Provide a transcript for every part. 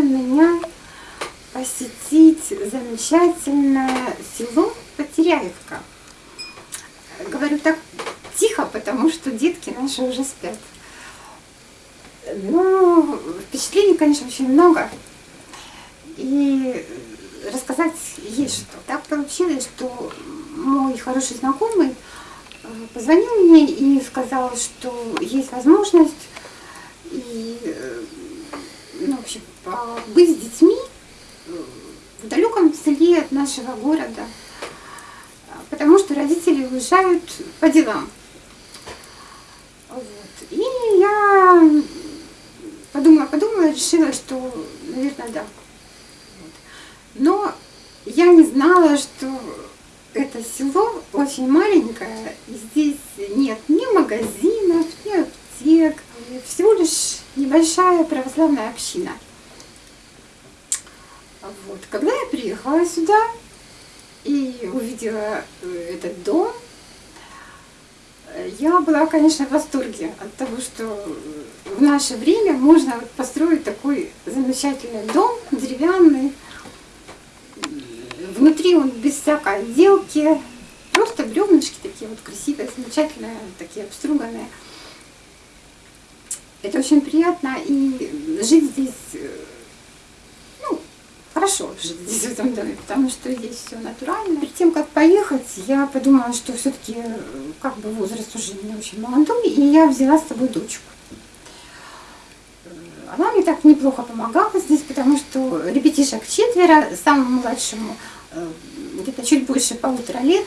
решила меня посетить замечательное село Потеряевка. Говорю так тихо, потому что детки наши уже спят. Ну, впечатлений, конечно, очень много. И рассказать есть что. Так получилось, что мой хороший знакомый э, позвонил мне и сказал, что есть возможность и, э, ну, в общем, быть с детьми в далеком селе от нашего города, потому что родители уезжают по делам. Вот. И я подумала, подумала, решила, что, наверное, да. Но я не знала, что это село очень маленькое, и здесь нет ни магазинов, ни аптек, всего лишь небольшая православная община. Вот. Когда я приехала сюда и увидела э, этот дом, я была, конечно, в восторге от того, что в наше время можно построить такой замечательный дом, деревянный. Внутри он без всякой отделки, просто бревнышки такие вот красивые, замечательные, такие обструганные. Это очень приятно, и жить здесь э, хорошо жить в этом доме, потому что здесь все натурально. Перед тем, как поехать, я подумала, что все-таки как бы возраст уже не очень молодой, и я взяла с собой дочку. Она мне так неплохо помогала здесь, потому что ребятишек четверо, самому младшему э, где-то чуть больше полутора лет,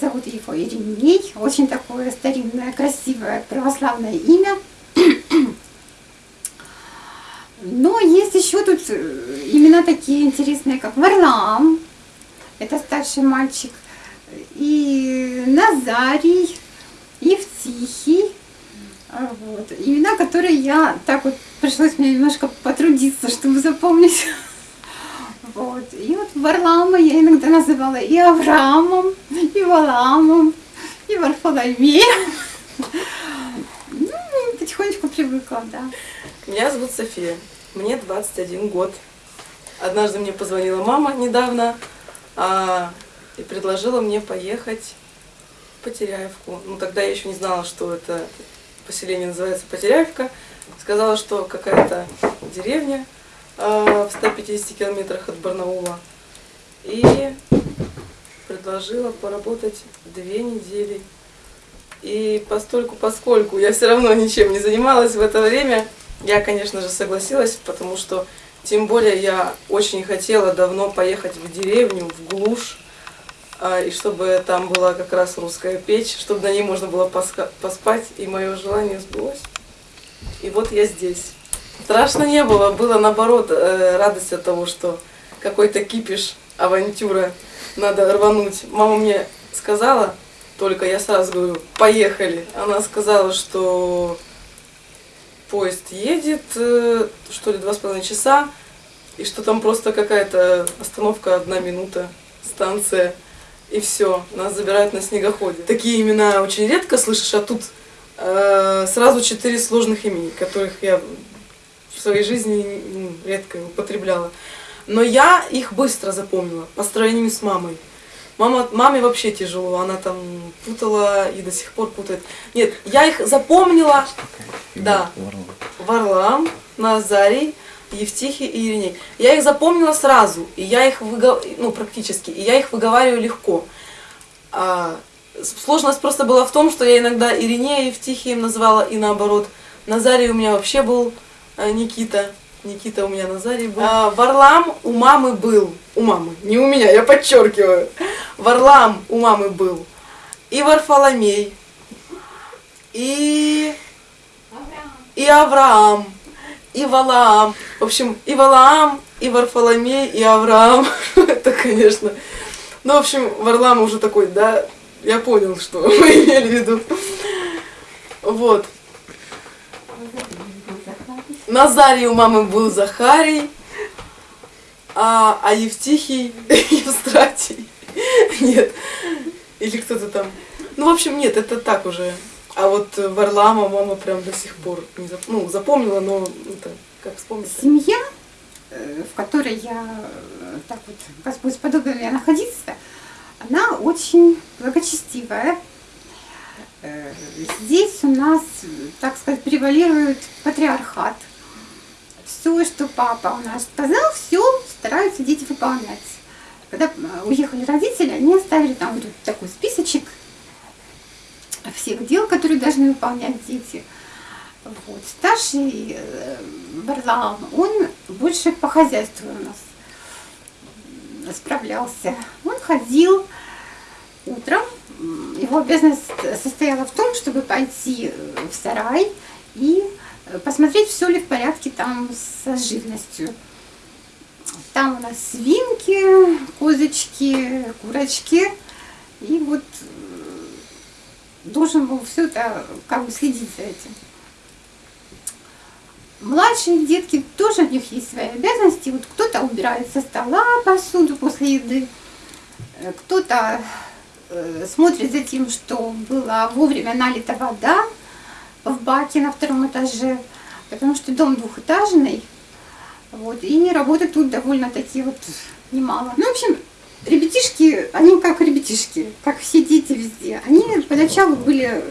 зовут его Ириней, очень такое старинное, красивое православное имя. Но есть еще тут э, имена такие интересные, как Варлам, это старший мальчик, и Назарий, Евтихий, а, вот. Имена, которые я так вот пришлось мне немножко потрудиться, чтобы запомнить. Вот. И вот Варлама я иногда называла и Авраамом, и Валамом, и Варфоломеем. Ну, потихонечку привыкла, да. Меня зовут София. Мне 21 год. Однажды мне позвонила мама недавно а, и предложила мне поехать в Потеряевку. Ну, тогда я еще не знала, что это поселение называется Потеряевка. Сказала, что какая-то деревня а, в 150 километрах от Барнаула. И предложила поработать две недели. И постольку, поскольку я все равно ничем не занималась в это время, я, конечно же, согласилась, потому что, тем более, я очень хотела давно поехать в деревню, в глушь, а, и чтобы там была как раз русская печь, чтобы на ней можно было поспать, и мое желание сбылось. И вот я здесь. Страшно не было, было наоборот э, радость от того, что какой-то кипиш, авантюра, надо рвануть. Мама мне сказала, только я сразу говорю, поехали. Она сказала, что поезд едет, э, что ли, два с половиной часа, и что там просто какая-то остановка, одна минута, станция, и все, нас забирают на снегоходе. Такие имена очень редко слышишь, а тут э, сразу четыре сложных имени, которых я в своей жизни редко употребляла. Но я их быстро запомнила, по сравнению с мамой. Мама, маме вообще тяжело, она там путала и до сих пор путает. Нет, я их запомнила, да, Варлам, Назарий, Евтихий и Ириней. Я их запомнила сразу, и я их выгов... ну практически, и я их выговариваю легко. А, сложность просто была в том, что я иногда Иринея Евтихием называла и наоборот. Назарий у меня вообще был а, Никита. Никита у меня Назарий был. А, Варлам у мамы был. У мамы, не у меня, я подчеркиваю. Варлам у мамы был. И Варфоломей. И... И Авраам. И Валаам. В общем, и Валаам, и Варфоломей, и Авраам. Это, конечно... Ну, в общем, Варлам уже такой, да, я понял, что вы имели в виду. Вот. Назарий у мамы был Захарий, а, а Евтихий Евстратий. Нет. Или кто-то там. Ну, в общем, нет, это так уже. А вот Варлама мама прям до сих пор не зап... ну, запомнила, но это как вспомнить. Семья, э, в которой я так вот Господь сподобил меня находиться, она очень благочестивая. Э, Здесь у нас, так сказать, превалирует патриархат. Все, что папа у нас сказал, все стараются дети выполнять. Когда э, уехали родители, они оставили там вот такой списочек всех дел, которые должны выполнять дети. Вот. Старший э, Барлаам, он больше по хозяйству у нас справлялся. Он ходил утром, его обязанность состояла в том, чтобы пойти э, в сарай и э, посмотреть, все ли в порядке там с живностью. Там у нас свинки, козочки, курочки. И вот э, должен был все это как бы следить за этим. Младшие детки тоже у них есть свои обязанности. Вот кто-то убирает со стола посуду после еды, э, кто-то э, смотрит за тем, что была вовремя налита вода в баке на втором этаже, потому что дом двухэтажный, вот, и работы тут довольно-таки вот немало. Ну, в общем, ребятишки, они как ребятишки, как все дети везде. Они поначалу были,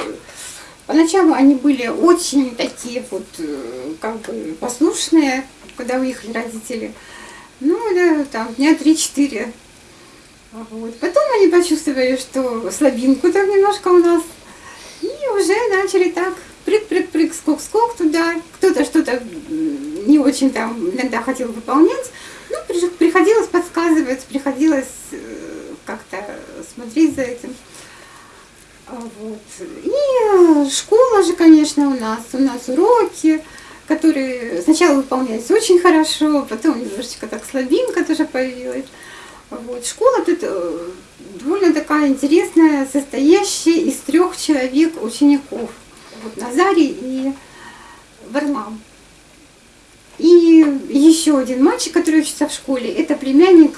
поначалу они были очень такие вот, э, как бы послушные, когда уехали родители. Ну, да, там, дня три-четыре. Вот. Потом они почувствовали, что слабинку там немножко у нас. И уже начали так прыг-прыг-прыг, скок-скок туда. Кто-то что-то не очень там иногда хотел выполнять. Ну, при- приходилось подсказывать, приходилось э, как-то смотреть за этим. А Вот. И э, школа же, конечно, у нас. У нас уроки, которые сначала выполнялись очень хорошо, потом немножечко так слабинка тоже появилась. Вот. Школа тут э, довольно такая интересная, состоящая из трех человек учеников. Вот Назарий и Варлам. И еще один мальчик, который учится в школе, это племянник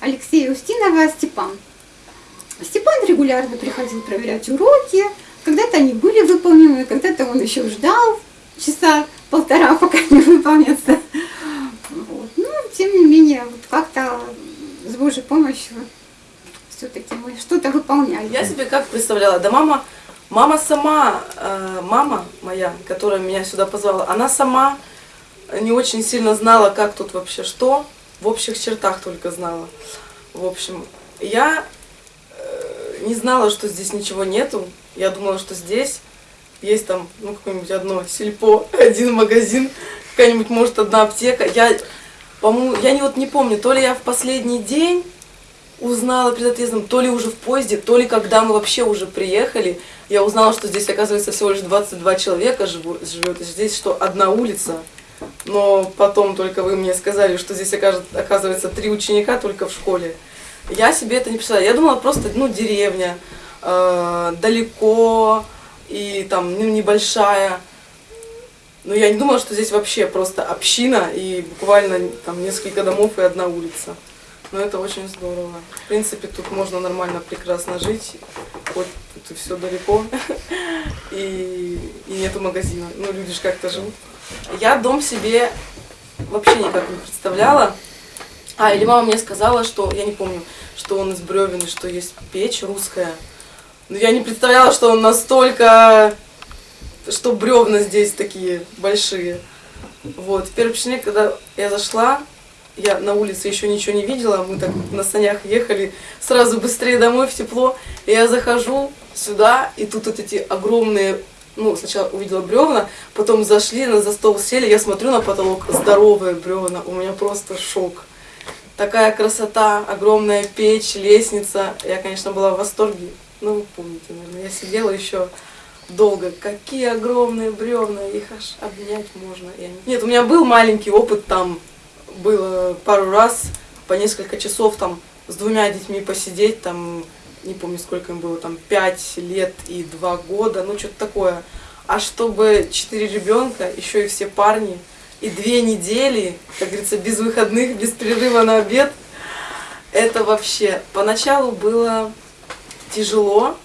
Алексея Устинова Степан. Степан регулярно приходил проверять уроки, когда-то они были выполнены, когда-то он еще ждал часа полтора, пока они выполнятся. Вот. Но, тем не менее, вот как-то с Божьей помощью все-таки мы что-то выполняли. Я себе как представляла, да мама, мама сама, э, мама моя, которая меня сюда позвала, она сама не очень сильно знала, как тут вообще что, в общих чертах только знала. В общем, я э, не знала, что здесь ничего нету. Я думала, что здесь есть там, ну, какое-нибудь одно сельпо, один магазин, какая-нибудь, может, одна аптека. Я, по-моему, я не, вот не помню, то ли я в последний день узнала перед отъездом, то ли уже в поезде, то ли когда мы вообще уже приехали, я узнала, что здесь, оказывается, всего лишь 22 человека живет, здесь что, одна улица. Но потом только вы мне сказали, что здесь оказывается три ученика только в школе. Я себе это не представляла. Я думала просто, ну, деревня, э, далеко и там, ну, небольшая. Но я не думала, что здесь вообще просто община и буквально там несколько домов и одна улица. Но это очень здорово. В принципе, тут можно нормально, прекрасно жить. Хоть тут все далеко. И, и нету магазина. Ну, люди же как-то живут. Я дом себе вообще никак не представляла. А, или мама мне сказала, что, я не помню, что он из бревен, и что есть печь русская. Но я не представляла, что он настолько, что бревна здесь такие большие. Вот, в первый когда я зашла, я на улице еще ничего не видела, мы так на санях ехали, сразу быстрее домой в тепло. И я захожу сюда, и тут вот эти огромные, ну, сначала увидела бревна, потом зашли, на за стол сели, я смотрю на потолок, здоровые бревна, у меня просто шок. Такая красота, огромная печь, лестница. Я, конечно, была в восторге. Ну, вы помните, наверное, я сидела еще долго. Какие огромные бревна, их аж обнять можно. Я не- Нет, у меня был маленький опыт там, было пару раз по несколько часов там с двумя детьми посидеть, там, не помню сколько им было, там, пять лет и два года, ну, что-то такое. А чтобы четыре ребенка, еще и все парни, и две недели, как говорится, без выходных, без перерыва на обед, это вообще поначалу было тяжело,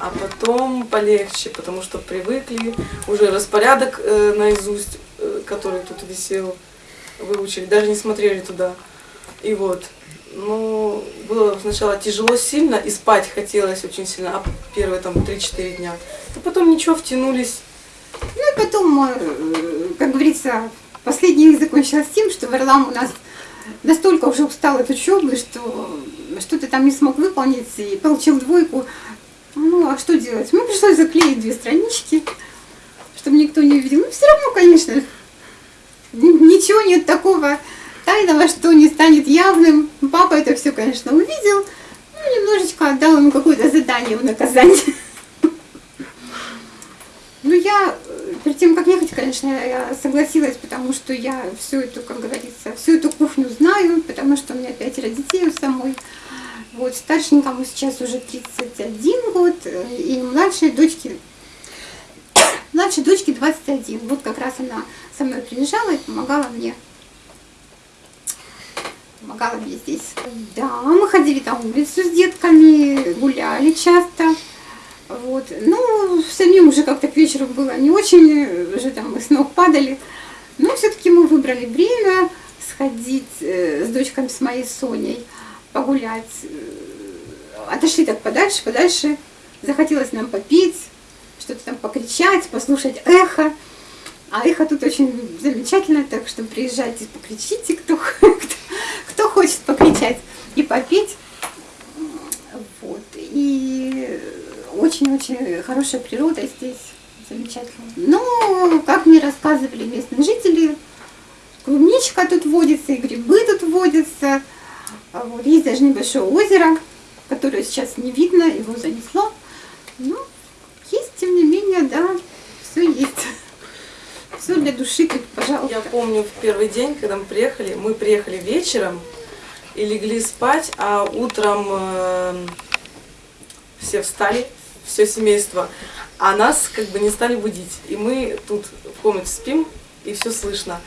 а потом полегче, потому что привыкли, уже распорядок э, наизусть, э, который тут висел, выучили, даже не смотрели туда. И вот, ну, было сначала тяжело сильно, и спать хотелось очень сильно, а первые там 3-4 дня. И потом ничего, втянулись. Ну и потом, э, как говорится, последний день закончилось тем, что Варлам у нас настолько уже устал от учебы, что что-то там не смог выполнить и получил двойку. Ну, а что делать? Мне пришлось заклеить две странички, чтобы никто не увидел. Ну, все равно, конечно, ничего нет такого тайного, что не станет явным. Папа это все, конечно, увидел. Ну, немножечко отдал ему какое-то задание в наказание. Ну, я, перед тем, как ехать, конечно, я согласилась, потому что я всю эту, как говорится, всю эту кухню знаю, потому что у меня пятеро детей у самой. Вот, старшенькому сейчас уже 31 год, и младшей дочке, младшей дочке 21. Вот как раз она со мной приезжала и помогала мне помогала мне здесь. Да, мы ходили на улицу с детками, гуляли часто. Вот. Ну, самим уже как-то к вечеру было не очень, уже там мы с ног падали. Но все-таки мы выбрали время сходить э, с дочками, с моей Соней, погулять. Отошли так подальше, подальше. Захотелось нам попить, что-то там покричать, послушать эхо. А эхо тут очень замечательно, так что приезжайте, покричите, кто, кто, кто хочет покричать и попить. Вот. И очень-очень хорошая природа здесь, замечательно. Но, как мне рассказывали местные жители, клубничка тут водится, и грибы тут водятся. А вот. Есть даже небольшое озеро, которое сейчас не видно, его занесло. Есть, тем не менее, да, все есть. Все для души, как, пожалуйста. Я помню в первый день, когда мы приехали, мы приехали вечером и легли спать, а утром э, все встали, все семейство, а нас как бы не стали будить. И мы тут в комнате спим, и все слышно.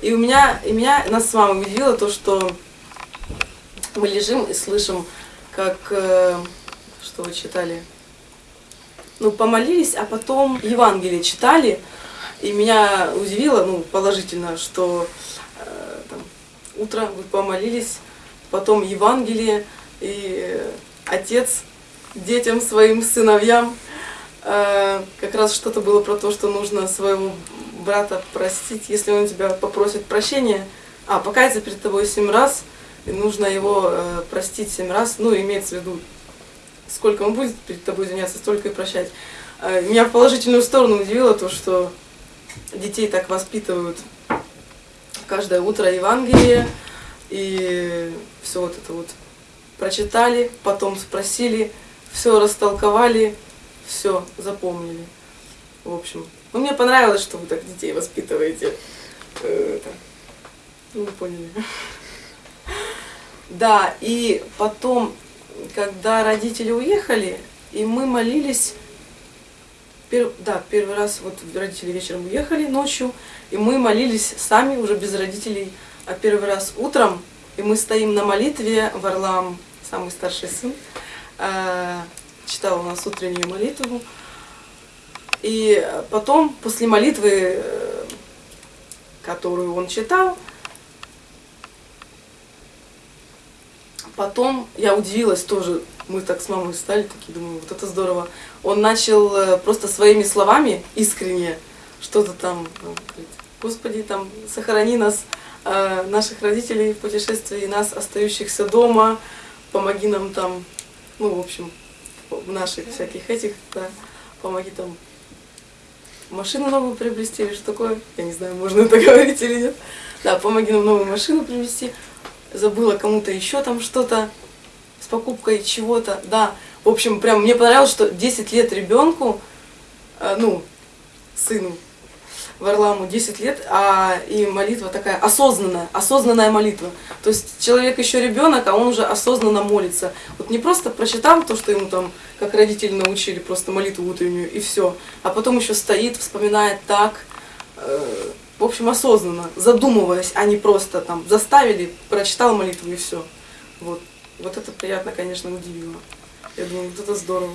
И у меня, и меня, нас с мамой удивило то, что мы лежим и слышим, как, э, что вы читали, ну, помолились, а потом Евангелие читали, и меня удивило, ну, положительно, что э, там, утро вы помолились, потом Евангелие, и отец детям, своим сыновьям, э, как раз что-то было про то, что нужно своего брата простить, если он тебя попросит прощения, а, покаяться перед тобой семь раз, и нужно его э, простить семь раз, ну, имеется в виду, сколько он будет перед тобой извиняться, столько и прощать. Э, меня в положительную сторону удивило то, что детей так воспитывают каждое утро Евангелие, и все вот это вот прочитали, потом спросили, все растолковали, все запомнили. В общем, ну, мне понравилось, что вы так детей воспитываете. Э, это, ну, вы поняли. Да, и потом, когда родители уехали, и мы молились Пер, да, первый раз вот родители вечером уехали ночью, и мы молились сами, уже без родителей, а первый раз утром, и мы стоим на молитве, Варлам, самый старший сын, э, читал у нас утреннюю молитву, и потом, после молитвы, э, которую он читал, потом я удивилась тоже, мы так с мамой стали, такие, думаю, вот это здорово. Он начал э, просто своими словами, искренне, что-то там, говорит, Господи, там, сохрани нас, э, наших родителей в путешествии, нас, остающихся дома, помоги нам там, ну, в общем, в наших всяких этих, да, помоги там машину новую приобрести или что такое, я не знаю, можно это говорить или нет. Да, помоги нам новую машину приобрести. Забыла кому-то еще там что-то, с покупкой чего-то, да. В общем, прям мне понравилось, что 10 лет ребенку, э, ну, сыну Варламу 10 лет, а и молитва такая осознанная, осознанная молитва. То есть человек еще ребенок, а он уже осознанно молится. Вот не просто прочитал то, что ему там, как родители научили, просто молитву утреннюю и все, а потом еще стоит, вспоминает так, э, в общем, осознанно, задумываясь, а не просто там заставили, прочитал молитву и все. Вот. Вот это приятно, конечно, удивило. Я думаю, вот это здорово.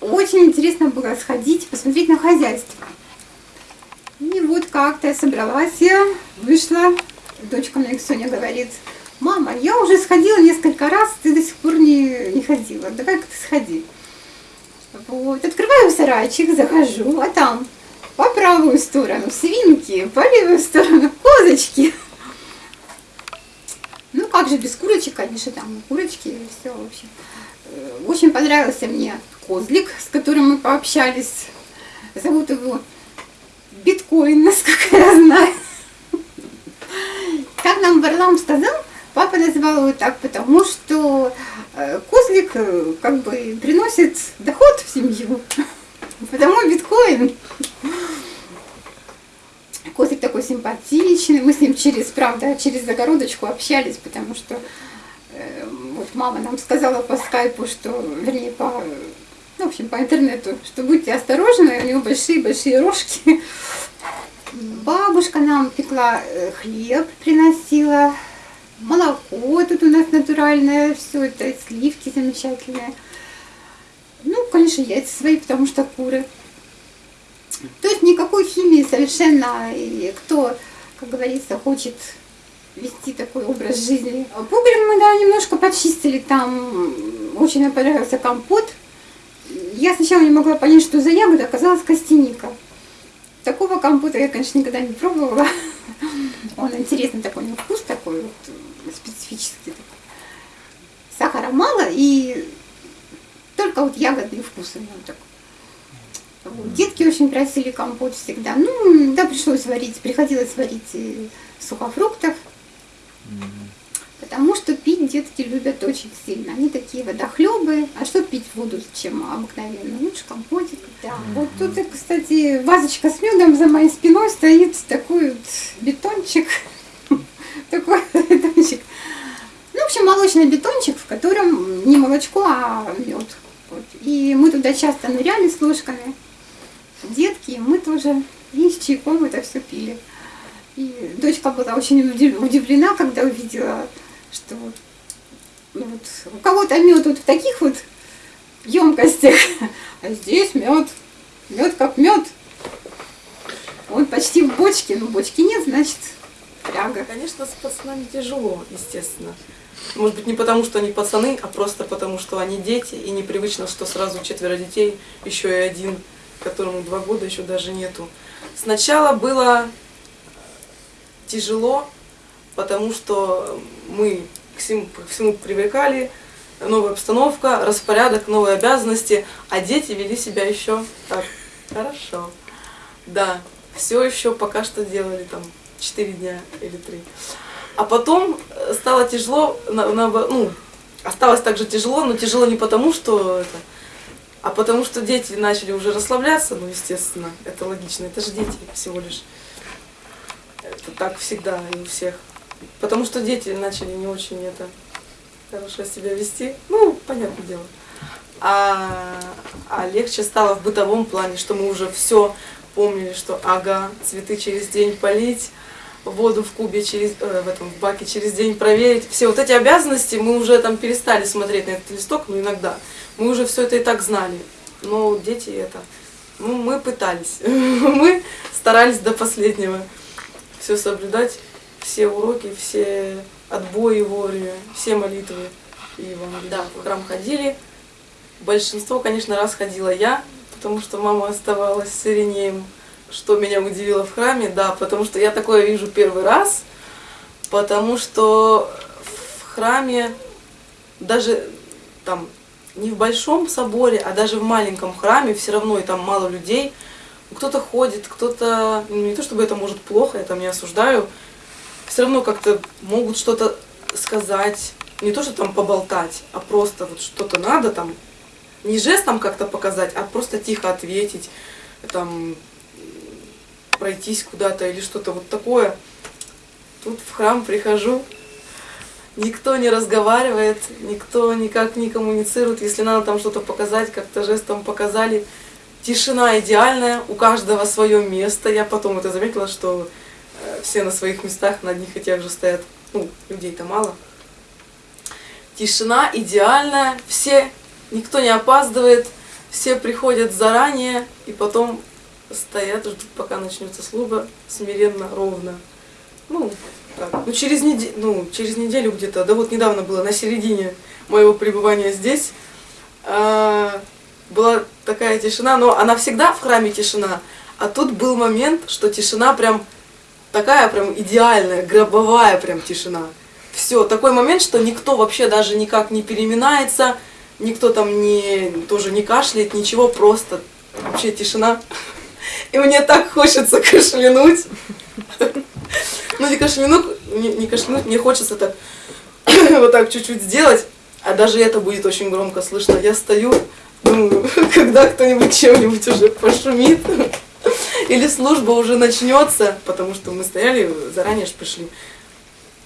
Очень интересно было сходить, посмотреть на хозяйство. И вот как-то я собралась, я вышла, дочка мне Соня говорит, мама, я уже сходила несколько раз, ты до сих пор не, не ходила, давай-ка ты сходи. Вот, открываю сарайчик, захожу, а там по правую сторону свинки, по левую сторону козочки. Ну, как же без курочек, конечно, там курочки и все, в общем. Э, Очень понравился мне козлик, с которым мы пообщались. Зовут его Биткоин, насколько я знаю. Как нам Варлам сказал, папа называл его так, потому что э, козлик э, как бы приносит доход в семью. Потому биткоин. Такой симпатичный, мы с ним через, правда, через загородочку общались, потому что э, вот мама нам сказала по скайпу, что, вернее, по, ну, в общем, по интернету, что будьте осторожны, у него большие-большие рожки. Бабушка нам пекла э, хлеб, приносила, молоко тут у нас натуральное, все это, сливки замечательные. Ну, конечно, яйца свои, потому что куры. То есть никакой химии совершенно, и кто, как говорится, хочет вести такой образ жизни. Погреб мы, да, немножко почистили, там очень мне понравился компот. Я сначала не могла понять, что за ягода, оказалась костяника. Такого компота я, конечно, никогда не пробовала. Он интересный такой, ну, вкус такой вот, специфический. Такой. Сахара мало и только вот ягодный вкус у него такой. Детки очень просили компот всегда. Ну, да, пришлось варить, приходилось варить сухофруктов. Потому что пить детки любят очень сильно. Они такие водохлебы. А что пить воду, чем обыкновенно? Лучше компотик. Да. Вот тут, кстати, вазочка с медом за моей спиной стоит такой вот бетончик. Такой бетончик. Ну, в общем, молочный бетончик, в котором не молочко, а мед. И мы туда часто ныряли с ложками. Детки, мы тоже и с чайком это все пили. И дочка была очень удивлена, когда увидела, что ну, вот, у кого-то мед вот в таких вот емкостях, а здесь мед, мед как мед. Он почти в бочке, но бочки нет, значит, фляга. Конечно, с пацанами тяжело, естественно. Может быть, не потому, что они пацаны, а просто потому, что они дети, и непривычно, что сразу четверо детей, еще и один, которому два года еще даже нету. Сначала было тяжело, потому что мы к всему, к всему привыкали, новая обстановка, распорядок, новые обязанности, а дети вели себя еще так хорошо. Да, все еще пока что делали там 4 дня или 3. А потом стало тяжело, на, на, ну, осталось также тяжело, но тяжело не потому, что это, а потому что дети начали уже расслабляться, ну, естественно, это логично, это же дети всего лишь. Это так всегда и у всех. Потому что дети начали не очень это хорошо себя вести. Ну, понятное дело. А, а легче стало в бытовом плане, что мы уже все помнили, что ага, цветы через день полить, воду в кубе через, э, в этом в баке через день проверить. Все вот эти обязанности мы уже там перестали смотреть на этот листок, но иногда. Мы уже все это и так знали. Но дети это, ну, мы пытались. Мы старались до последнего все соблюдать, все уроки, все отбои вовремя, все молитвы и Евангелие. Да, в храм ходили. Большинство, конечно, раз ходила я, потому что мама оставалась с Иринеем, что меня удивило в храме, да, потому что я такое вижу первый раз, потому что в храме даже там не в большом соборе, а даже в маленьком храме все равно и там мало людей. Кто-то ходит, кто-то, ну, не то чтобы это может плохо, я там не осуждаю, все равно как-то могут что-то сказать, не то, что там поболтать, а просто вот что-то надо там, не жестом как-то показать, а просто тихо ответить, там, пройтись куда-то или что-то вот такое. Тут в храм прихожу, никто не разговаривает, никто никак не коммуницирует. Если надо там что-то показать, как-то жестом показали. Тишина идеальная, у каждого свое место. Я потом это заметила, что э, все на своих местах на одних и тех же стоят. Ну, людей-то мало. Тишина идеальная, все, никто не опаздывает, все приходят заранее и потом стоят, ждут, пока начнется служба, смиренно, ровно. Ну, так, ну через, неде- ну, через неделю где-то, да вот недавно было, на середине моего пребывания здесь, а, была такая тишина, но она всегда в храме тишина, а тут был момент, что тишина прям такая прям идеальная, гробовая прям тишина. Все, такой момент, что никто вообще даже никак не переминается, никто там не, тоже не кашляет, ничего, просто вообще тишина. И мне так хочется кашлянуть. Ну, не кашлянуть, не, не кашлянуть, мне хочется так вот так чуть-чуть сделать, а даже это будет очень громко слышно. Я стою, думаю, когда кто-нибудь чем-нибудь уже пошумит, или служба уже начнется, потому что мы стояли, заранее же пришли.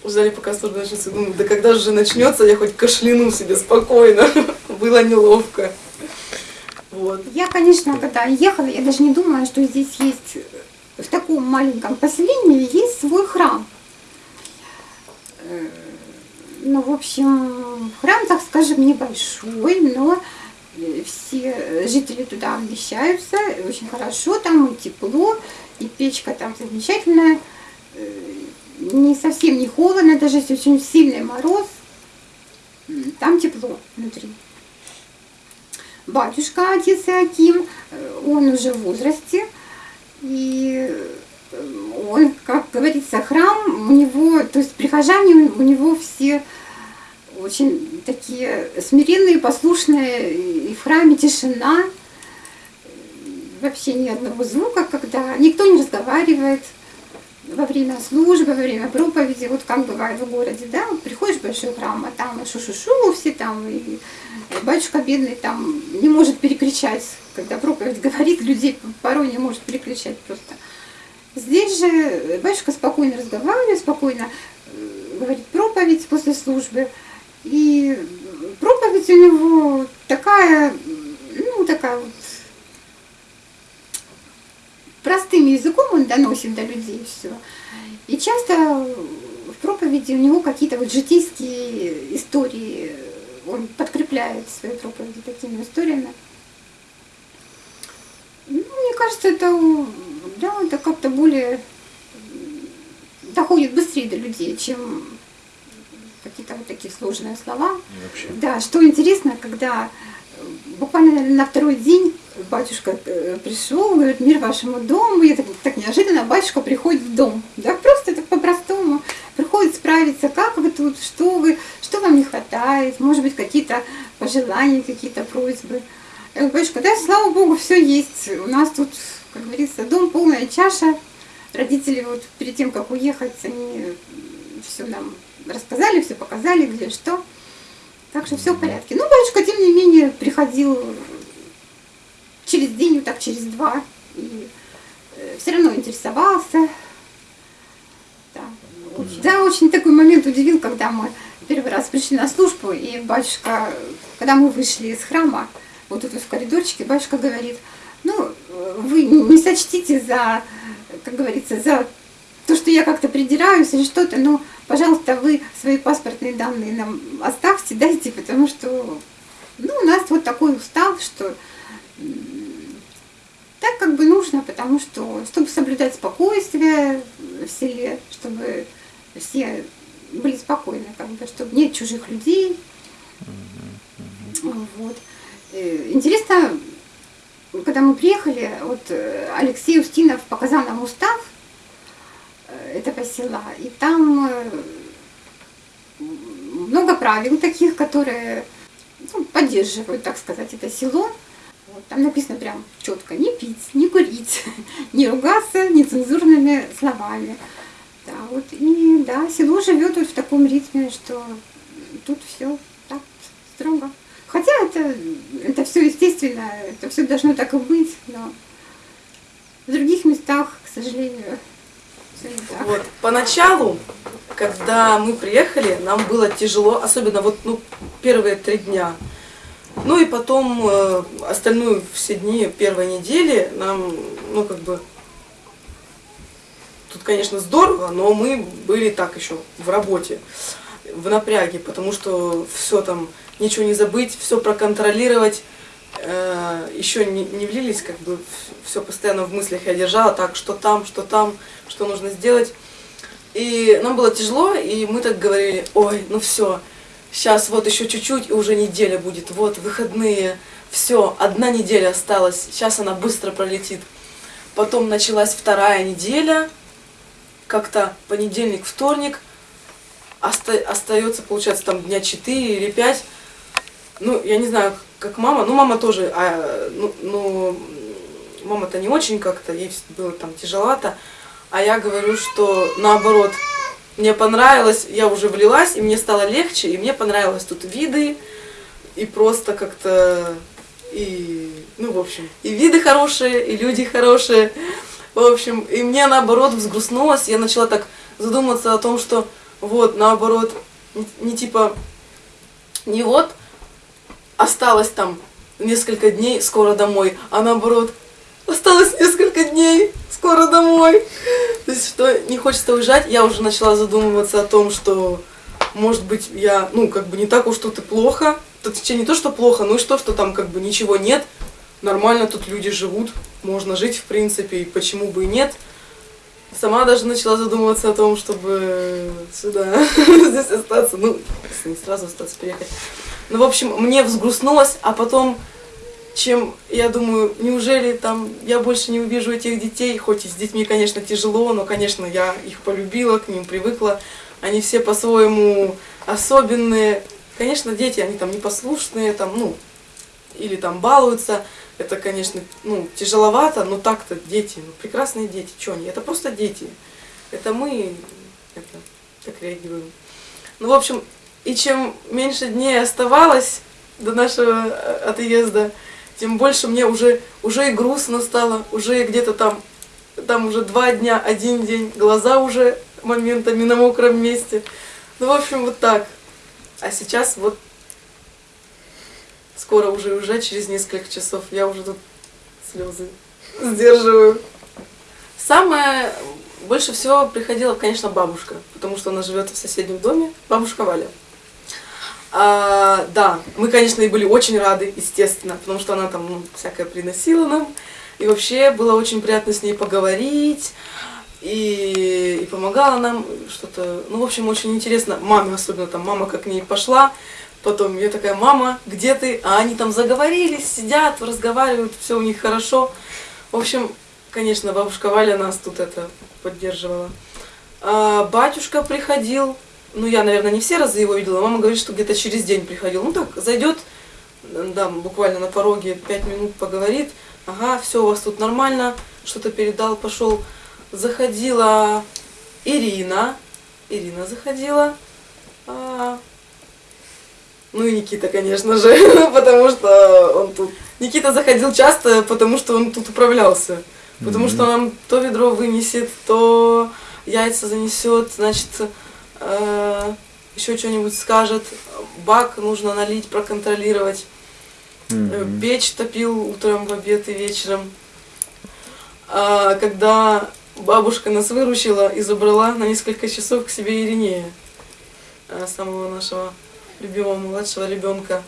Ждали, пока служба начнется. Думаю, да когда же начнется, я хоть кашляну себе спокойно. Было неловко. Вот. Я, конечно, когда ехала, я даже не думала, что здесь есть, э, в таком маленьком поселении есть свой храм. Э, Ну, в общем, храм, так скажем, небольшой, но э, все жители туда вмещаются, очень хорошо, там и тепло, и печка там замечательная, не совсем не холодно, даже если очень сильный мороз, там тепло внутри батюшка отец Иаким, э, он уже в возрасте, и э, он, как говорится, храм у него, то есть прихожане у него все очень такие смиренные, послушные, и в храме тишина, вообще ни одного звука, когда никто не разговаривает во время службы, во время проповеди, вот как бывает в городе, да, вот приходишь в большой храм, а там шу-шу-шу все там, и батюшка бедный там не может перекричать, когда проповедь говорит, людей порой не может переключать просто. Здесь же батюшка спокойно разговаривает, спокойно э, говорит проповедь после службы, и проповедь у него такая, ну, такая вот простым языком он доносит до людей все. И часто в проповеди у него какие-то вот житейские истории, он подкрепляет свои проповеди такими историями. Ну, мне кажется, это, да, это как-то более доходит быстрее до людей, чем какие-то вот такие сложные слова. Вообще. Да, что интересно, когда э, буквально наверное, на второй день батюшка э, пришел, говорит, мир вашему дому, и так, так неожиданно батюшка приходит в дом, да, просто так по-простому, приходит справиться, как вы тут, что вы, что вам не хватает, может быть, какие-то пожелания, какие-то просьбы. Я говорю, да, слава Богу, все есть, у нас тут, как говорится, дом полная чаша, родители вот перед тем, как уехать, они все нам рассказали, все показали, где что. Так что все в порядке. Ну, батюшка, тем не менее, приходил через день, вот так через два, и все равно интересовался. Да. Очень, такой момент удивил, когда мы первый раз пришли на службу, и батюшка, когда мы вышли из храма, вот тут в коридорчике, батюшка говорит, ну, вы не сочтите за, как говорится, за то, что я как-то придираюсь или что-то, но, пожалуйста, вы свои паспортные данные нам оставьте, дайте, потому что, ну, у нас вот такой устав, что так как бы нужно, потому что, чтобы соблюдать спокойствие в селе, чтобы все были спокойны, как бы, чтобы нет чужих людей. Вот. Э, Интересно, когда мы приехали, вот э, Алексей Устинов показал нам устав э, этого села, и там много правил таких, которые ну, поддерживают, так сказать, это село. Вот, там написано прям четко, не пить, не курить, не ругаться нецензурными словами. Да, вот, и да, село живет вот в таком ритме, что тут все так строго. Хотя это, это все естественно, это все должно так и быть, но в других местах, к сожалению, все не так. Вот. Поначалу, когда мы приехали, нам было тяжело, особенно вот ну, первые три дня. Ну и потом э, остальную все дни первой недели нам, ну как бы, тут, конечно, здорово, но мы были так еще в работе, в напряге, потому что все там, ничего не забыть, все проконтролировать, э, еще не, не влились, как бы все постоянно в мыслях я держала, так, что там, что там, что нужно сделать. И нам было тяжело, и мы так говорили, ой, ну все, сейчас вот еще чуть-чуть, и уже неделя будет, вот выходные, все, одна неделя осталась, сейчас она быстро пролетит. Потом началась вторая неделя, как-то понедельник, вторник, оста- остается, получается, там дня 4 или 5. Ну, я не знаю, как мама, ну, мама тоже, а, ну, ну, мама-то не очень как-то, ей было там тяжеловато, а я говорю, что наоборот, мне понравилось, я уже влилась, и мне стало легче, и мне понравилось тут виды, и просто как-то, и, ну, в общем, и виды хорошие, и люди хорошие, в общем, и мне наоборот взгрустнулось, я начала так задуматься о том, что вот, наоборот, не, не типа, не вот, осталось там несколько дней, скоро домой, а наоборот, осталось несколько дней, скоро домой. То есть, что не хочется уезжать, я уже начала задумываться о том, что, может быть, я, ну, как бы не так уж тут и плохо. Тут не то, что плохо, но и что, что там как бы ничего нет. Нормально тут люди живут, можно жить в принципе, и почему бы и нет. Сама даже начала задумываться о том, чтобы сюда, здесь остаться, ну, не сразу остаться, переехать. Ну, в общем, мне взгрустнулось, а потом чем, я думаю, неужели там я больше не увижу этих детей, хоть и с детьми, конечно, тяжело, но, конечно, я их полюбила, к ним привыкла, они все по-своему особенные. Конечно, дети, они там непослушные, там, ну, или там балуются, это, конечно, ну, тяжеловато, но так-то дети, ну, прекрасные дети, что они, это просто дети, это мы это, так реагируем. Ну, в общем, и чем меньше дней оставалось до нашего э, отъезда, тем больше мне уже, уже и грустно стало, уже где-то там, там уже два дня, один день, глаза уже моментами на мокром месте. Ну, в общем, вот так. А сейчас вот скоро уже уже через несколько часов я уже тут слезы сдерживаю. Самое больше всего приходила, конечно, бабушка, потому что она живет в соседнем доме, бабушка Валя. А, да, мы, конечно, и были очень рады, естественно, потому что она там ну, всякое приносила нам. И вообще было очень приятно с ней поговорить. И, и помогала нам что-то. Ну, в общем, очень интересно. Маме особенно там, мама как к ней пошла. Потом я такая, мама, где ты? А они там заговорились, сидят, разговаривают, все у них хорошо. В общем, конечно, бабушка Валя нас тут это поддерживала. А, батюшка приходил, ну, я, наверное, не все разы его видела. Мама говорит, что где-то через день приходил. Ну, так, зайдет, да, буквально на пороге, пять минут поговорит. Ага, все у вас тут нормально, что-то передал, пошел. Заходила Ирина. Ирина заходила. А... Ну и Никита, конечно же, потому что он тут... Никита заходил часто, потому что он тут управлялся. Потому что нам то ведро вынесет, то яйца занесет, значит, э, еще что-нибудь скажет, бак нужно налить, проконтролировать. Mm-hmm. Печь топил утром, в обед и вечером. А когда бабушка нас выручила и забрала на несколько часов к себе Иринея, э, самого нашего любимого младшего ребенка.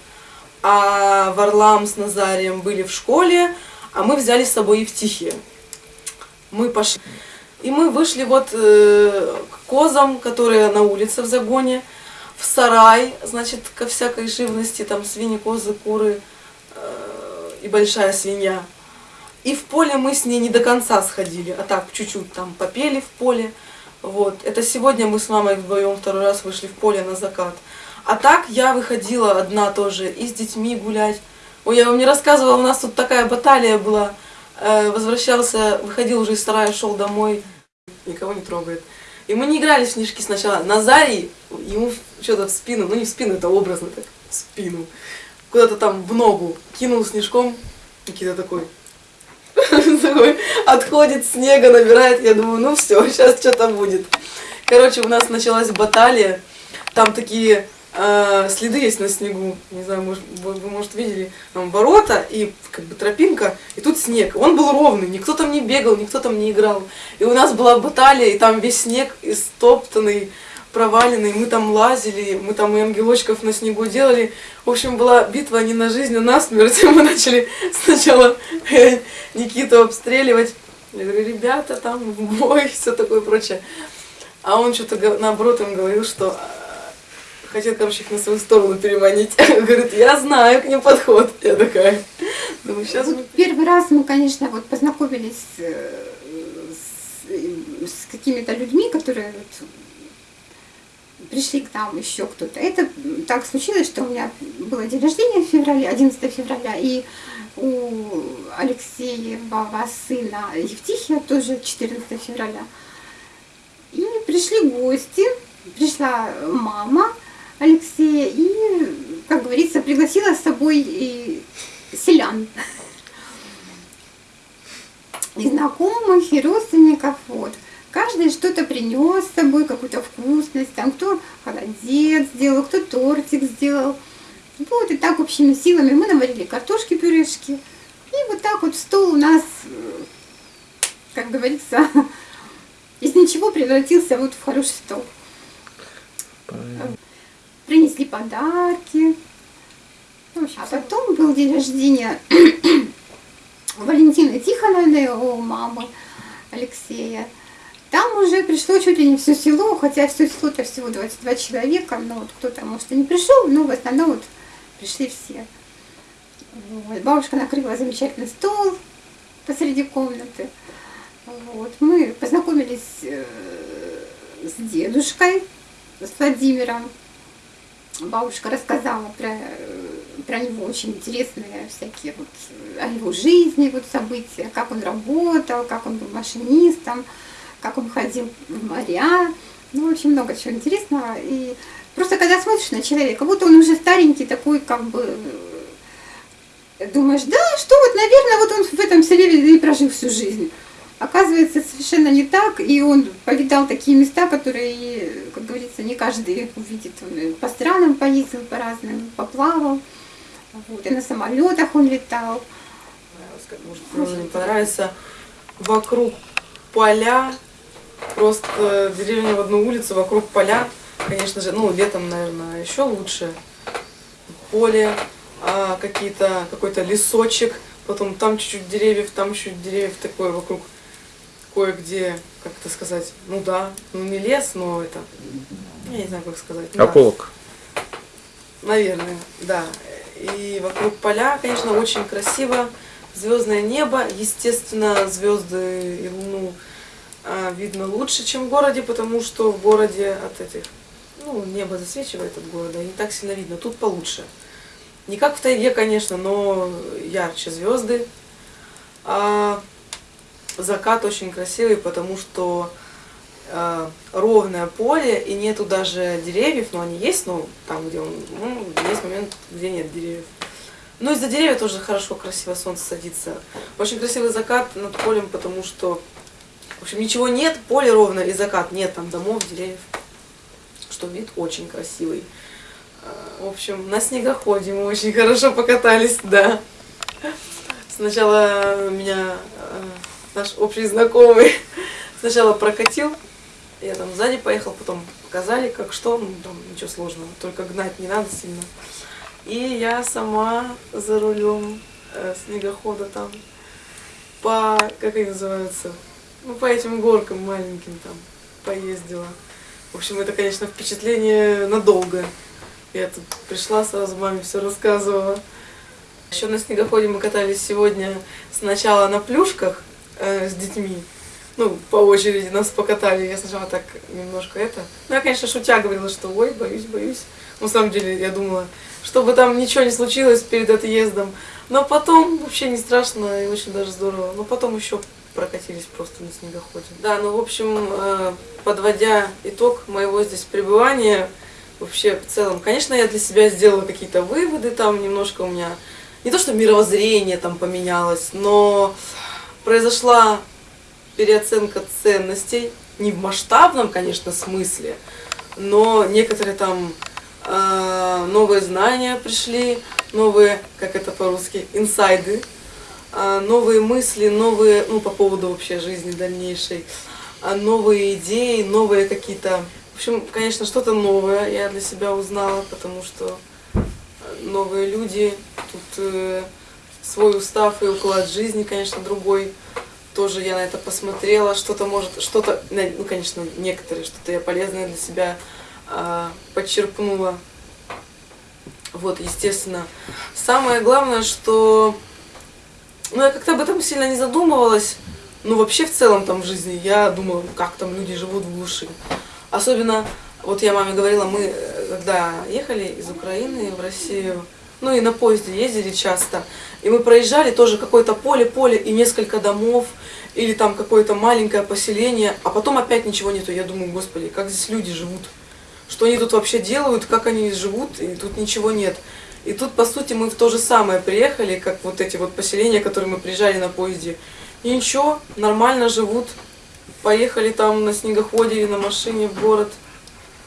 А Варлам с Назарием были в школе, а мы взяли с собой Евтихия. Мы пошли. И мы вышли вот э, к козам, которые на улице в загоне, в сарай, значит, ко всякой живности, там свиньи, козы, куры э, и большая свинья. И в поле мы с ней не до конца сходили, а так чуть-чуть там попели в поле. Вот. Это сегодня мы с мамой вдвоем второй раз вышли в поле на закат. А так я выходила одна тоже и с детьми гулять. Ой, я вам не рассказывала, у нас тут такая баталия была. Э, возвращался, выходил уже из сарая, шел домой, никого не трогает. И мы не играли в снежки сначала. Назарий, ему что-то в спину, ну не в спину, это образно так, в спину. Куда-то там в ногу кинул снежком. Никита такой, такой отходит, снега набирает. Я думаю, ну все, сейчас что-то будет. Короче, у нас началась баталия. Там такие э, следы есть на снегу. Не знаю, может, вы, вы, может, видели. Там ворота и как бы тропинка, и тут снег. Он был ровный, никто там не бегал, никто там не играл. И у нас была баталия, и там весь снег истоптанный, проваленный. Мы там лазили, мы там и ангелочков на снегу делали. В общем, была битва не на жизнь, а на смерть. Мы начали сначала Никиту обстреливать. Я говорю, ребята, там бой, все такое прочее. А он что-то наоборот им говорил, что э, хотел, короче, их на свою сторону переманить. Говорит, я знаю к ним подход. Я такая, думаю, сейчас мы... Первый раз мы, конечно, вот познакомились э, с, с какими-то людьми, которые вот пришли к нам еще кто-то. Это так случилось, что у меня было день рождения в феврале, 11 февраля, и у Алексеева сына Евтихия тоже 14 февраля. И пришли гости, пришла мама Алексея и, как говорится, пригласила с собой и селян. И знакомых, и родственников. Вот. Каждый что-то принес с собой, какую-то вкусность, там кто холодец сделал, кто тортик сделал. Вот, и так общими силами мы наварили картошки, пюрешки. И вот так вот стол у нас, как говорится, из ничего превратился вот в хороший стол. Понятно. Принесли подарки. А потом был день рождения Валентины Тихоновны, у мамы Алексея. Там уже пришло чуть ли не все село, хотя все село-то всего 22 человека, но вот кто-то, может, и не пришел, но в основном вот пришли все. Вот. Бабушка накрыла замечательный стол посреди комнаты. Вот. Мы познакомились э, с дедушкой, с Владимиром. Бабушка рассказала про, про него очень интересные всякие вот о его жизни, вот события, как он работал, как он был машинистом, как он ходил в моря. Ну, очень много чего интересного. И просто когда смотришь на человека, вот он уже старенький такой, как бы думаешь, да, что вот, наверное, вот он в этом селе и прожил всю жизнь. Оказывается, совершенно не так, и он повидал такие места, которые, как говорится, не каждый увидит. Он по странам поездил, по разным, поплавал, вот, и на самолетах он летал. Может, мне понравится вокруг поля, просто деревня в одну улицу, вокруг поля, конечно же, ну, летом, наверное, еще лучше. Поле, а, какие-то, какой-то лесочек, потом там чуть-чуть деревьев, там чуть деревьев такое вокруг кое-где, как это сказать, ну да, ну не лес, но это, я не знаю, как сказать. Ополок. Да. Наверное, да. И вокруг поля, конечно, очень красиво, звездное небо, естественно, звезды и луну а, видно лучше, чем в городе, потому что в городе от этих, ну, небо засвечивает от города, и не так сильно видно, тут получше. Не как в тайге, конечно, но ярче звезды. А закат очень красивый, потому что э, ровное поле, и нету даже деревьев, но они есть, но там, где он, ну, есть момент, где нет деревьев. Ну, из-за деревьев тоже хорошо, красиво солнце садится. Очень красивый закат над полем, потому что, в общем, ничего нет, поле ровно и закат, нет там домов, деревьев, что вид очень красивый. В общем, на снегоходе мы очень хорошо покатались, да. Сначала меня э, наш общий знакомый сначала прокатил, я там сзади поехал, потом показали, как что, ну там ничего сложного, только гнать не надо сильно. И я сама за рулем э, снегохода там по, как они называются, ну по этим горкам маленьким там поездила. В общем, это, конечно, впечатление надолго. Я тут пришла, сразу маме все рассказывала. Еще на снегоходе мы катались сегодня сначала на плюшках э, с детьми. Ну, по очереди нас покатали. Я сначала так немножко это. Ну, я, конечно, шутя говорила, что ой, боюсь, боюсь. На самом деле, я думала, чтобы там ничего не случилось перед отъездом. Но потом вообще не страшно и очень даже здорово. Но потом еще прокатились просто на снегоходе. Да, ну, в общем, э, подводя итог моего здесь пребывания, вообще в целом. Конечно, я для себя сделала какие-то выводы, там немножко у меня, не то что мировоззрение там поменялось, но произошла переоценка ценностей, не в масштабном, конечно, смысле, но некоторые там э, новые знания пришли, новые, как это по-русски, инсайды, э, новые мысли, новые, ну, по поводу вообще жизни дальнейшей, э, новые идеи, новые какие-то. В общем, конечно, что-то новое я для себя узнала, потому что новые люди, тут э, свой устав и уклад жизни, конечно, другой. тоже я на это посмотрела, что-то может, что-то, ну, конечно, некоторые, что-то я полезное для себя а, подчерпнула. Вот, естественно. Самое главное, что... Ну, я как-то об этом сильно не задумывалась. Ну, вообще, в целом, там, в жизни, я думала, как там люди живут в глуши. Особенно, вот я маме говорила, мы, э, когда ехали из Украины в Россию, ну и на поезде ездили часто, и мы проезжали тоже какое-то поле-поле и несколько домов, или там какое-то маленькое поселение, а потом опять ничего нету. Я думаю, господи, как здесь люди живут? Что они тут вообще делают, как они живут, и тут ничего нет. И тут, по сути, мы в то же самое приехали, как вот эти вот поселения, которые мы приезжали на поезде. И ничего, нормально живут. Поехали там на снегоходе или на машине в город,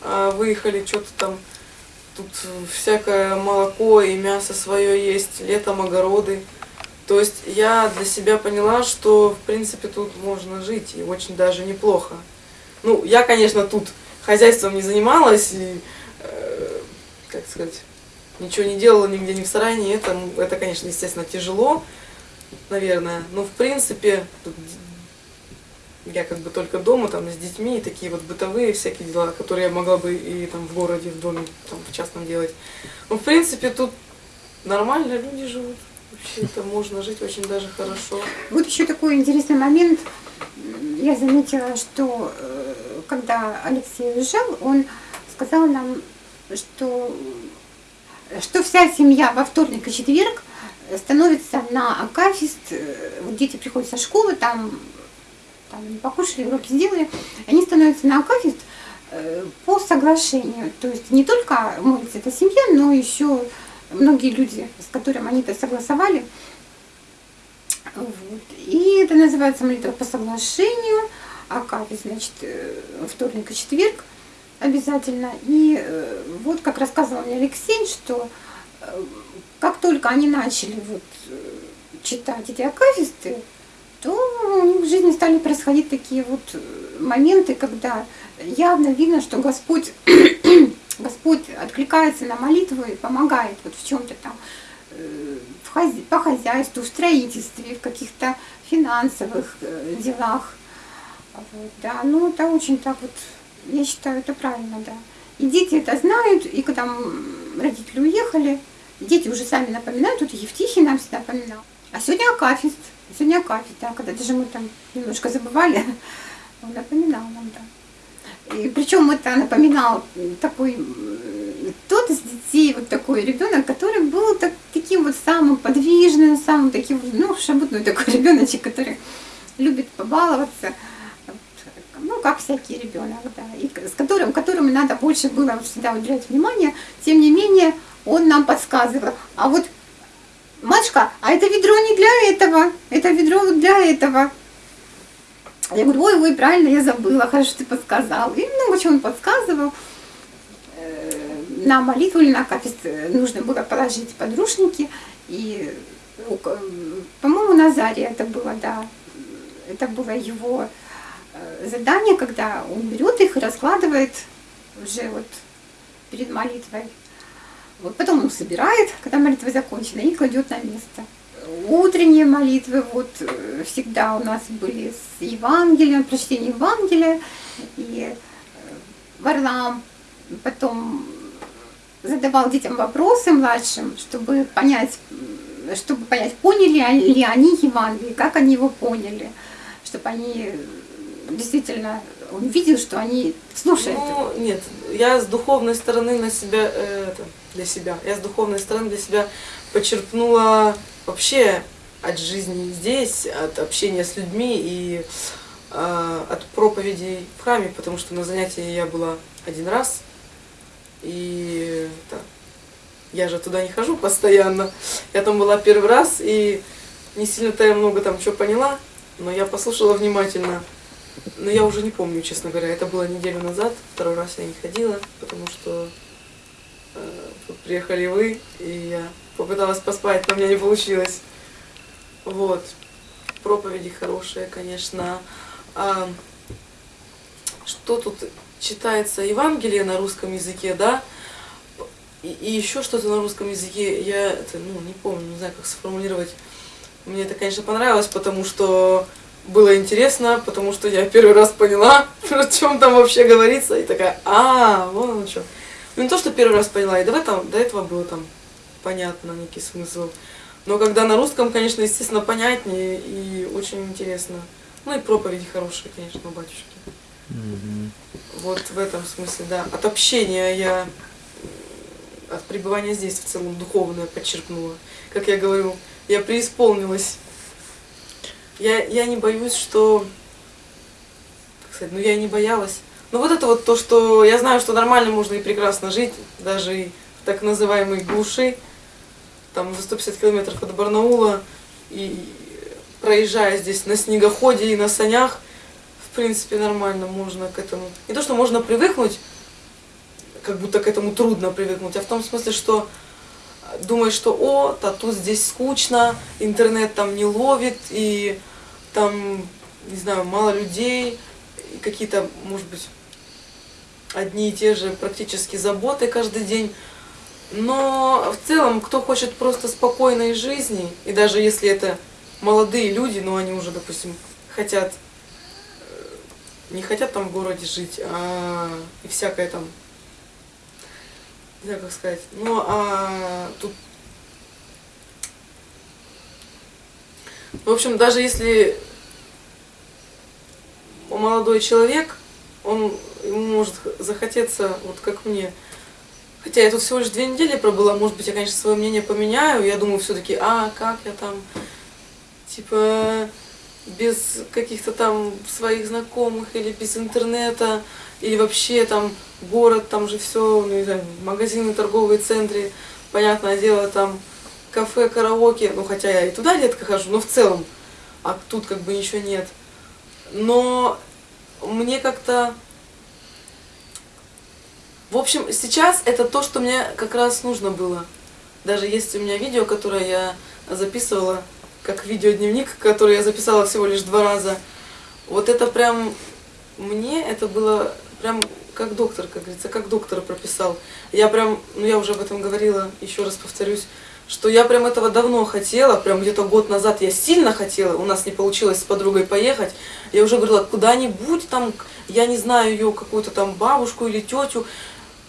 а, выехали, что-то там Тут всякое молоко и мясо свое есть, летом огороды. То есть я для себя поняла, что в принципе тут можно жить и очень даже неплохо. Ну, я, конечно, тут хозяйством не занималась и, э, как сказать, ничего не делала нигде, ни в сарае, это, это, конечно, естественно, тяжело, наверное. Но, в принципе, я как бы только дома, там, с детьми, и такие вот бытовые всякие дела, которые я могла бы и там в городе, в доме, там, в частном делать. Ну, в принципе, тут нормально люди живут. Вообще это можно жить очень даже хорошо. Вот еще такой интересный момент. Я заметила, что э, когда Алексей уезжал, он сказал нам, что, что вся семья во вторник и четверг становится на акафист. Э, дети приходят со школы, там там, покушали, уроки сделали, они становятся на акафист э, по соглашению. То есть не только молится эта семья, но еще многие люди, с которыми они это согласовали. Вот. И это называется молитва по соглашению, акафист, значит, э, вторник и четверг обязательно. И э, вот как рассказывал мне Алексей, что как только они начали вот читать эти акафисты, то у них в жизни стали происходить такие вот э, моменты, когда явно видно, что Господь, Господь откликается на молитву и помогает вот в чем-то там, э, по хозяйству, в строительстве, в каких-то финансовых э, делах. Вот, да, ну это очень так вот, я считаю, это правильно, да. И дети это знают, и когда родители уехали, дети уже сами напоминают, тут Евтихий нам всегда напоминал. А сегодня Акафист, сегодня Акафист, да, когда даже мы там немножко забывали, он напоминал нам, да. И причем это напоминал такой, тот из детей, вот такой ребенок, который был так, таким вот самым подвижным, самым таким, ну, шабутной такой ребеночек, который любит побаловаться, ну, как всякий ребенок, да, и с которым, которым надо больше было всегда уделять внимание, тем не менее, он нам подсказывал, а вот матушка, а это ведро не для этого, это ведро для этого. Я говорю, ой, ой, правильно, я забыла, хорошо ты подсказал. И много чего он подсказывал. Э, на молитву или на кафест нужно было положить подрушники. И, по-моему, Назария это было, да. Это было его э, задание, когда он берет их и раскладывает уже вот перед молитвой. Вот потом он собирает, когда молитва закончена, и кладет на место. Утренние молитвы вот э, всегда у нас были с Евангелием, прочтение Евангелия и э, Варлам. Потом задавал детям вопросы младшим, чтобы понять, чтобы понять, поняли ли они Евангелие, как они его поняли, чтобы они действительно он видел, что они слушают. Ну, нет, я с духовной стороны на себя э, это, для себя. Я с духовной стороны для себя почерпнула вообще от жизни здесь, от общения с людьми и э, от проповедей в храме, потому что на занятии я была один раз, и да, я же туда не хожу постоянно. Я там была первый раз, и не сильно-то я много там что поняла, но я послушала внимательно. Но я уже не помню, честно говоря, это было неделю назад, второй раз я не ходила, потому что Э, приехали вы, и я попыталась поспать, но у меня не получилось. Вот. Проповеди хорошие, конечно. А, что тут читается Евангелие на русском языке, да? И, и еще что-то на русском языке, я это, ну, не помню, не знаю, как сформулировать. Мне это, конечно, понравилось, потому что было интересно, потому что я первый раз поняла, о чем там вообще говорится, и такая, а, вон оно что. Ну не то, что первый раз поняла, и до этого, до этого было там понятно некий смысл. Но когда на русском, конечно, естественно, понятнее и очень интересно. Ну и проповеди хорошие, конечно, у батюшки. Мгм. Вот в этом смысле, да. От общения я, от пребывания здесь в целом духовное подчеркнула. Как я говорю, я преисполнилась. Я, я не боюсь, что... Как сказать, ну я и не боялась. Но вот это вот то, что я знаю, что нормально можно и прекрасно жить, даже и в так называемой глуши, там за 150 километров от Барнаула, и проезжая здесь на снегоходе и на санях, в принципе, нормально можно к этому. Не то, что можно привыкнуть, как будто к этому трудно привыкнуть, а в том смысле, что думаешь, что о, а тут здесь скучно, интернет там не ловит, и там, не знаю, мало людей, какие-то, может быть, одни и те же практически заботы каждый день. Но в целом, кто хочет просто спокойной жизни, и даже если это молодые люди, но они уже, допустим, хотят, э, не хотят там в городе жить, а и всякое там, не знаю, как сказать, ну, а тут, в общем, даже если молодой человек, он, ему может захотеться, вот как мне, Хотя я тут всего лишь две недели пробыла, может быть, я, конечно, свое мнение поменяю. Я думаю, все-таки, а, как я там, типа, без каких-то там своих знакомых или без интернета, или вообще там город, там же все, ну, не знаю, магазины, торговые центры, понятное дело, там кафе, караоке, ну, хотя я и туда редко хожу, но в целом, а тут как бы ничего нет. Но мне как-то в общем, сейчас это то, что мне как раз нужно было. Даже есть у меня видео, которое я записывала, как видеодневник, который я записала всего лишь два раза. Вот это прям, мне это было прям как доктор, как говорится, как доктор прописал. Я прям, ну я уже об этом говорила, еще раз повторюсь, что я прям этого давно хотела, прям где-то год назад я сильно хотела, у нас не получилось с подругой поехать. Я уже говорила, куда-нибудь там, я не знаю ее, какую-то там бабушку или тетю,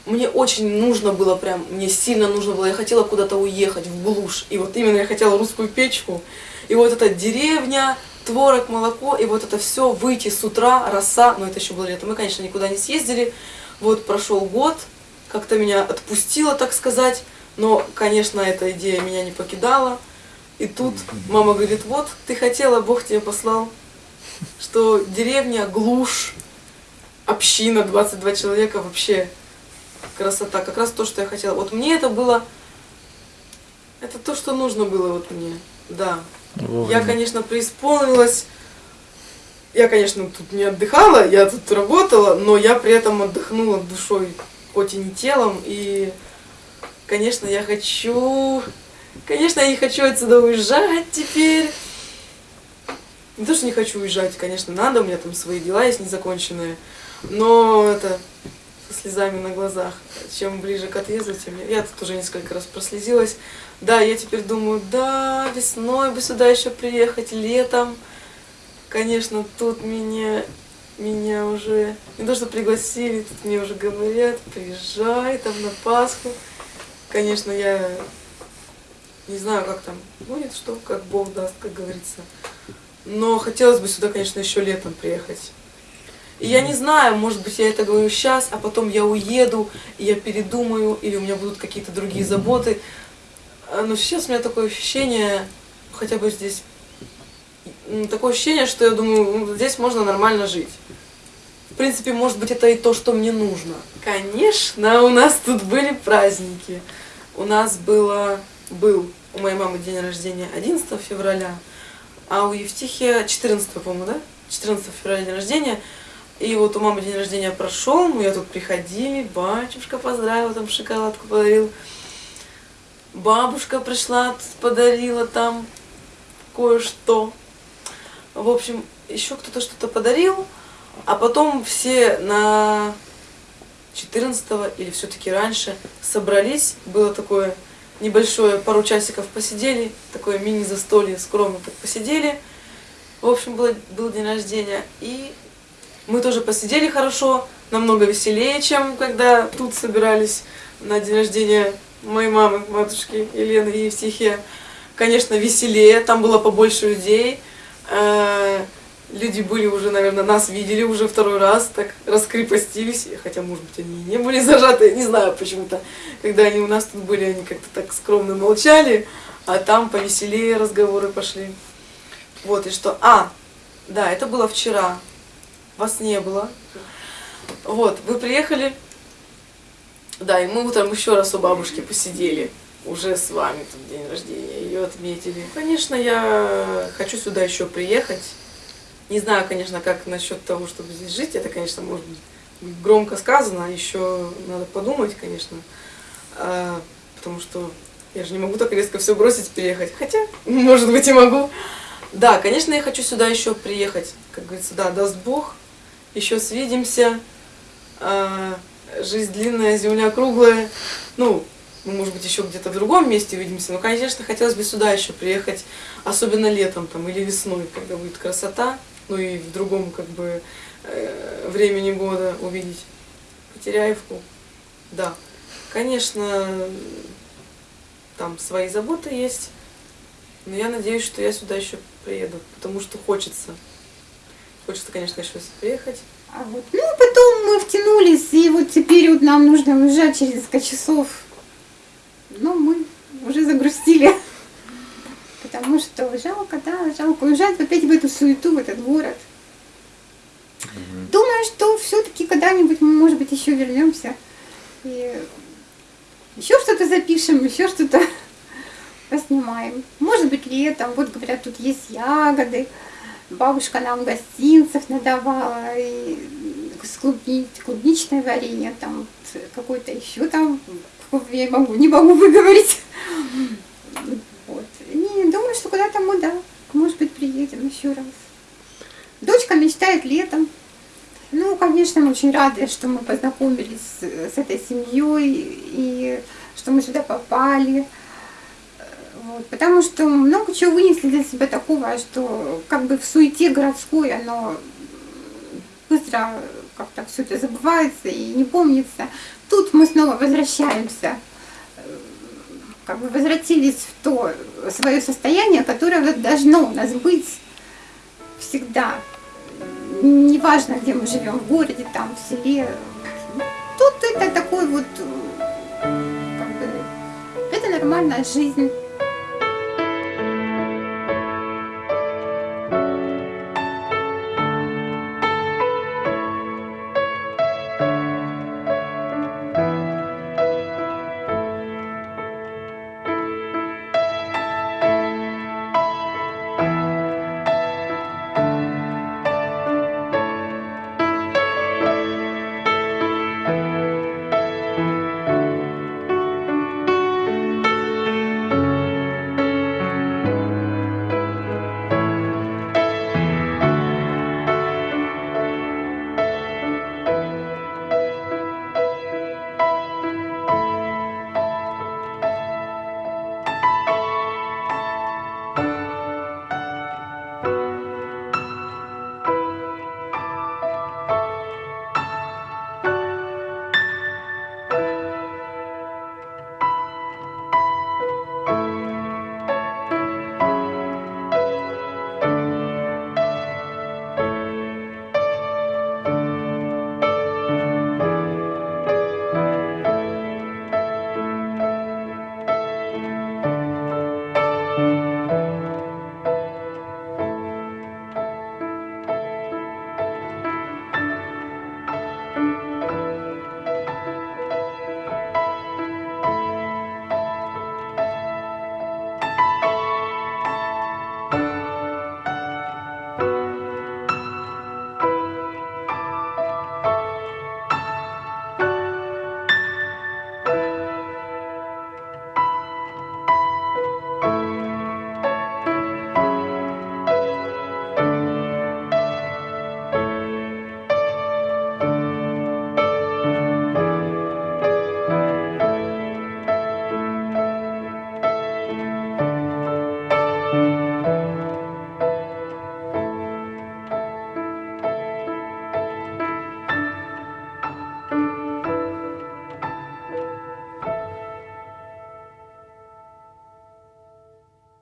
мне очень нужно было прям, мне сильно нужно было, я хотела куда-то уехать в глушь, и вот именно я хотела русскую печку, и вот эта деревня, творог, молоко, и вот это все, выйти с утра, роса, но это еще было лето, мы, конечно, никуда не съездили, вот прошел год, как-то меня отпустило, так сказать, но, конечно, эта идея меня не покидала, и тут мама говорит, вот, ты хотела, Бог тебе послал, что деревня, глушь, община, 22 человека, вообще красота, как раз то, что я хотела. Вот мне это было, это то, что нужно было вот мне, да. Вовремя. Я, конечно, преисполнилась, я, конечно, тут не отдыхала, я тут работала, но я при этом отдохнула душой, хоть и не телом, и, конечно, я хочу, конечно, я не хочу отсюда уезжать теперь. Не то, что не хочу уезжать, конечно, надо, у меня там свои дела есть незаконченные, но это со слезами на глазах. Чем ближе к отъезду, тем я, тут уже несколько раз прослезилась. Да, я теперь думаю, да, весной бы сюда еще приехать, летом. Конечно, тут меня, меня уже, не то что пригласили, тут мне уже говорят, приезжай там на Пасху. Конечно, я не знаю, как там будет, что, как Бог даст, как говорится. Но хотелось бы сюда, конечно, еще летом приехать. И я не знаю, может быть, я это говорю сейчас, а потом я уеду, и я передумаю, или у меня будут какие-то другие заботы. А, Но сейчас у меня такое ощущение, хотя бы здесь, такое ощущение, что я думаю, м, здесь можно нормально жить. В принципе, может быть, это и то, что мне нужно. Конечно, у нас тут были праздники. У нас было, был у моей мамы день рождения 11 февраля, а у Евтихия 14, по-моему, да? 14 февраля день рождения. И вот у мамы день рождения прошел, мы я тут приходили, батюшка поздравил, там шоколадку подарил. Бабушка пришла, подарила там кое-что. В общем, еще кто-то что-то подарил, а потом все на 14 или все-таки раньше собрались, было такое небольшое, пару часиков посидели, такое мини-застолье, скромно так посидели. В общем, было, был день рождения, и мы тоже посидели хорошо, намного веселее, чем когда тут собирались на день рождения моей мамы, матушки Елены и Евстихия. Конечно, веселее, там было побольше людей. Э, Люди были уже, наверное, нас видели уже второй раз, так раскрепостились, хотя, может быть, они и не были зажаты, не знаю почему-то. Когда они у нас тут были, они как-то так скромно молчали, а там повеселее разговоры пошли. Вот, и что... А, да, это было вчера. Вас не было. Вот, вы приехали. Да, и мы утром еще раз у бабушки посидели. Уже с вами тут день рождения. Ее отметили. Конечно, я хочу сюда еще приехать. Не знаю, конечно, как насчет того, чтобы здесь жить. Это, конечно, может быть громко сказано. Еще надо подумать, конечно. А, потому что я же не могу так резко все бросить, переехать. Хотя, может быть, и могу. Да, конечно, я хочу сюда еще приехать. Как говорится, да, даст Бог. Еще свидимся. А, жизнь длинная, земля круглая. Ну, мы, может быть, еще где-то в другом месте увидимся. Но, конечно, хотелось бы сюда еще приехать, особенно летом там или весной, когда будет красота. Ну и в другом, как бы, э, времени года увидеть Потеряевку. Да, конечно, там свои заботы есть. Но я надеюсь, что я сюда еще приеду, потому что хочется. Хочется, конечно, еще приехать. А вот, ну, потом мы втянулись, и вот теперь вот нам нужно уезжать через несколько часов. Ну, мы уже загрустили. Потому что жалко, да, жалко уезжать опять в эту суету, в этот город. Думаю, что все-таки когда-нибудь мы, может быть, еще вернемся. И еще что-то запишем, еще что-то поснимаем. Может быть, летом. Вот говорят, тут есть ягоды. Бабушка нам гостинцев надавала. И с клубни, клубничное варенье, там какой-то еще там, я могу, не могу выговорить. Вот. Не, думаю, что куда-то мы, да, может быть, приедем еще раз. Дочка мечтает летом. Ну, конечно, мы очень рады, что мы познакомились с этой семьей и что мы сюда попали. Вот, потому что много чего вынесли для себя такого, что как бы в суете городской оно быстро как-то все это забывается и не помнится. Тут мы снова возвращаемся, как бы возвратились в то свое состояние, которое должно у нас быть всегда. Неважно, где мы живем, в городе, там, в селе. Тут это такой вот, как бы, это нормальная жизнь.